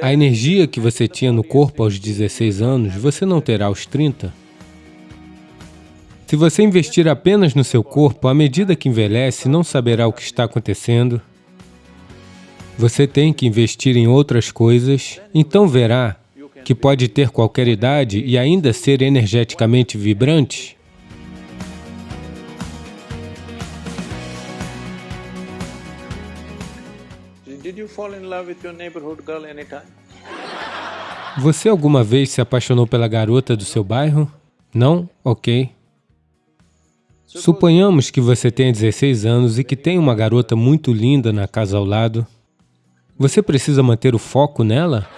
A energia que você tinha no corpo aos 16 anos, você não terá aos 30. Se você investir apenas no seu corpo, à medida que envelhece, não saberá o que está acontecendo. Você tem que investir em outras coisas, então verá que pode ter qualquer idade e ainda ser energeticamente vibrante. Você alguma vez se apaixonou pela garota do seu bairro? Não? Ok. Suponhamos que você tenha 16 anos e que tem uma garota muito linda na casa ao lado. Você precisa manter o foco nela?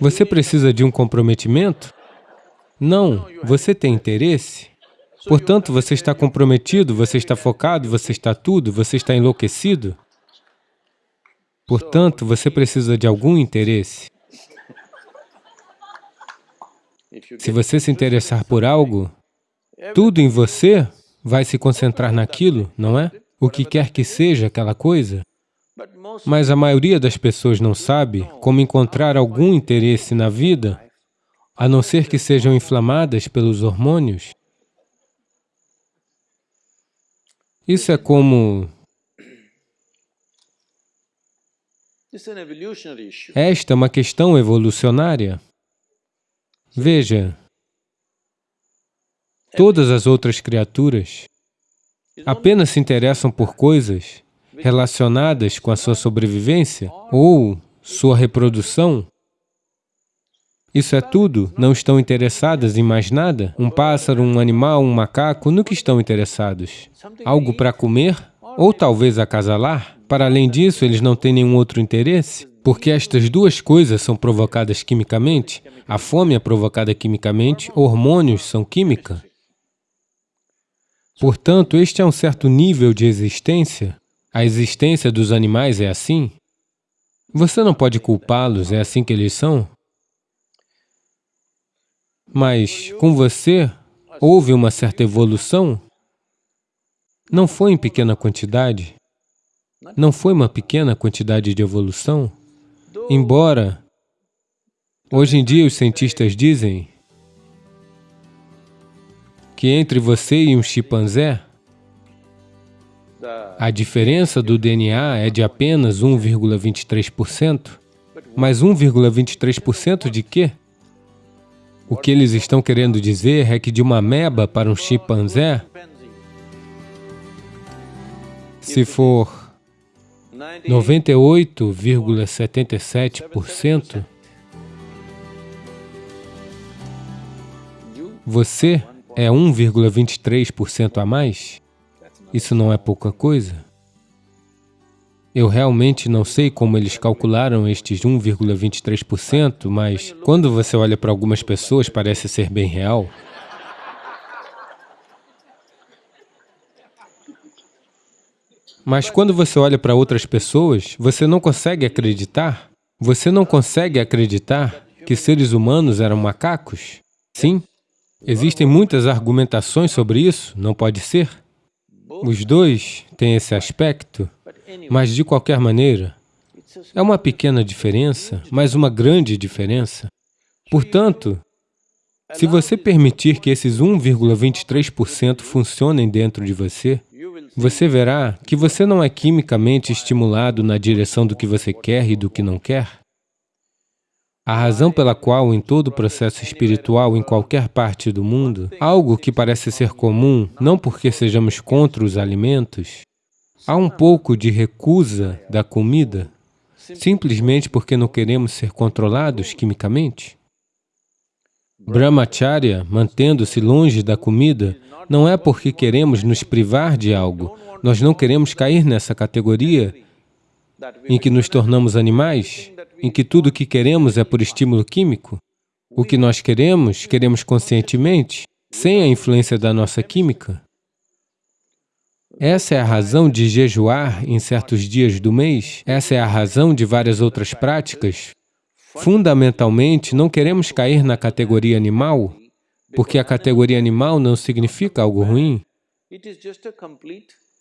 Você precisa de um comprometimento? Não, você tem interesse. Portanto, você está comprometido, você está focado, você está tudo, você está enlouquecido. Portanto, você precisa de algum interesse. Se você se interessar por algo, tudo em você vai se concentrar naquilo, não é? O que quer que seja aquela coisa. Mas a maioria das pessoas não sabe como encontrar algum interesse na vida, a não ser que sejam inflamadas pelos hormônios. Isso é como... Esta é uma questão evolucionária. Veja, todas as outras criaturas apenas se interessam por coisas relacionadas com a sua sobrevivência ou sua reprodução. Isso é tudo, não estão interessadas em mais nada. Um pássaro, um animal, um macaco, no que estão interessados? Algo para comer? Ou talvez acasalar? Para além disso, eles não têm nenhum outro interesse? Porque estas duas coisas são provocadas quimicamente, a fome é provocada quimicamente, hormônios são química. Portanto, este é um certo nível de existência. A existência dos animais é assim. Você não pode culpá-los, é assim que eles são. Mas com você, houve uma certa evolução. Não foi em pequena quantidade. Não foi uma pequena quantidade de evolução. Embora, hoje em dia os cientistas dizem que entre você e um chimpanzé, a diferença do DNA é de apenas 1,23%. Mas 1,23% de quê? O que eles estão querendo dizer é que de uma ameba para um chimpanzé, se for 98,77%, você é 1,23% a mais? Isso não é pouca coisa? Eu realmente não sei como eles calcularam estes 1,23%, mas quando você olha para algumas pessoas, parece ser bem real. Mas quando você olha para outras pessoas, você não consegue acreditar? Você não consegue acreditar que seres humanos eram macacos? Sim? Existem muitas argumentações sobre isso, não pode ser? Os dois têm esse aspecto, mas de qualquer maneira, é uma pequena diferença, mas uma grande diferença. Portanto, se você permitir que esses 1,23% funcionem dentro de você, você verá que você não é quimicamente estimulado na direção do que você quer e do que não quer. A razão pela qual, em todo o processo espiritual, em qualquer parte do mundo, algo que parece ser comum, não porque sejamos contra os alimentos, há um pouco de recusa da comida, simplesmente porque não queremos ser controlados quimicamente. Brahmacharya, mantendo-se longe da comida, não é porque queremos nos privar de algo. Nós não queremos cair nessa categoria em que nos tornamos animais, em que tudo o que queremos é por estímulo químico. O que nós queremos, queremos conscientemente, sem a influência da nossa química. Essa é a razão de jejuar em certos dias do mês, essa é a razão de várias outras práticas. Fundamentalmente, não queremos cair na categoria animal, porque a categoria animal não significa algo ruim.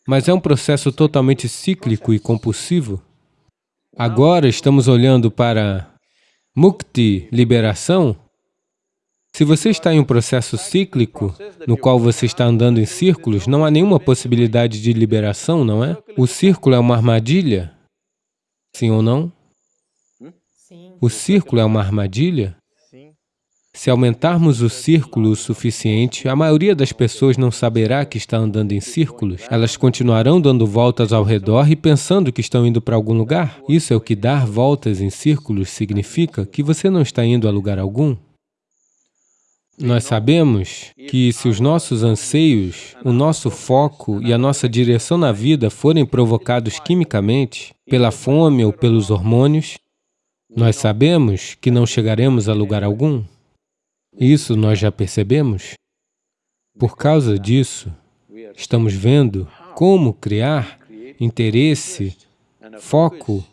Mas é um processo totalmente cíclico e compulsivo. Agora estamos olhando para mukti, liberação. Se você está em um processo cíclico, no qual você está andando em círculos, não há nenhuma possibilidade de liberação, não é? O círculo é uma armadilha, sim ou não? O círculo é uma armadilha? Se aumentarmos o círculo o suficiente, a maioria das pessoas não saberá que está andando em círculos. Elas continuarão dando voltas ao redor e pensando que estão indo para algum lugar. Isso é o que dar voltas em círculos significa, que você não está indo a lugar algum. Nós sabemos que se os nossos anseios, o nosso foco e a nossa direção na vida forem provocados quimicamente, pela fome ou pelos hormônios, nós sabemos que não chegaremos a lugar algum. Isso nós já percebemos. Por causa disso, estamos vendo como criar interesse, foco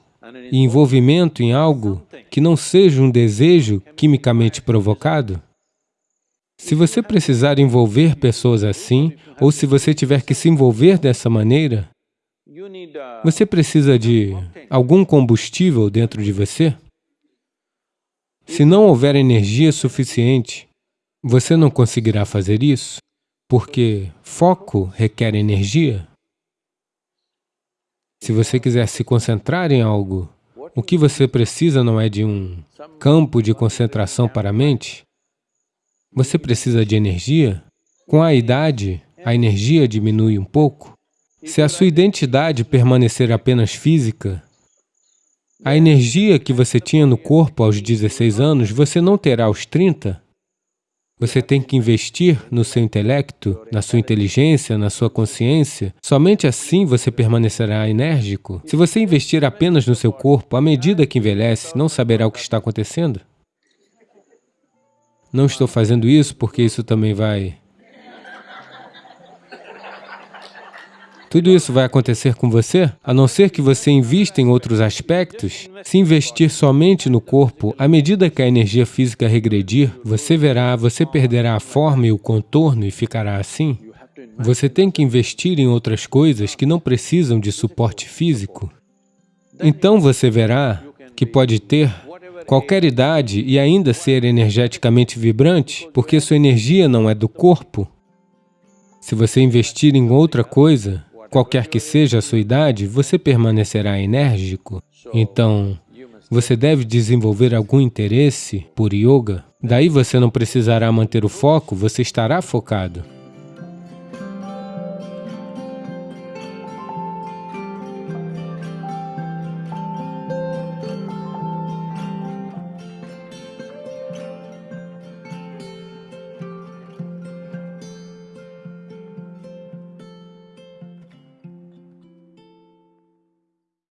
e envolvimento em algo que não seja um desejo quimicamente provocado. Se você precisar envolver pessoas assim, ou se você tiver que se envolver dessa maneira, você precisa de algum combustível dentro de você? Se não houver energia suficiente, você não conseguirá fazer isso, porque foco requer energia. Se você quiser se concentrar em algo, o que você precisa não é de um campo de concentração para a mente, você precisa de energia. Com a idade, a energia diminui um pouco. Se a sua identidade permanecer apenas física, a energia que você tinha no corpo aos 16 anos, você não terá aos 30. Você tem que investir no seu intelecto, na sua inteligência, na sua consciência. Somente assim você permanecerá enérgico. Se você investir apenas no seu corpo, à medida que envelhece, não saberá o que está acontecendo. Não estou fazendo isso porque isso também vai Tudo isso vai acontecer com você, a não ser que você invista em outros aspectos. Se investir somente no corpo, à medida que a energia física regredir, você verá, você perderá a forma e o contorno e ficará assim. Você tem que investir em outras coisas que não precisam de suporte físico. Então você verá que pode ter qualquer idade e ainda ser energeticamente vibrante, porque sua energia não é do corpo. Se você investir em outra coisa, qualquer que seja a sua idade, você permanecerá enérgico. Então, você deve desenvolver algum interesse por yoga. Daí você não precisará manter o foco, você estará focado.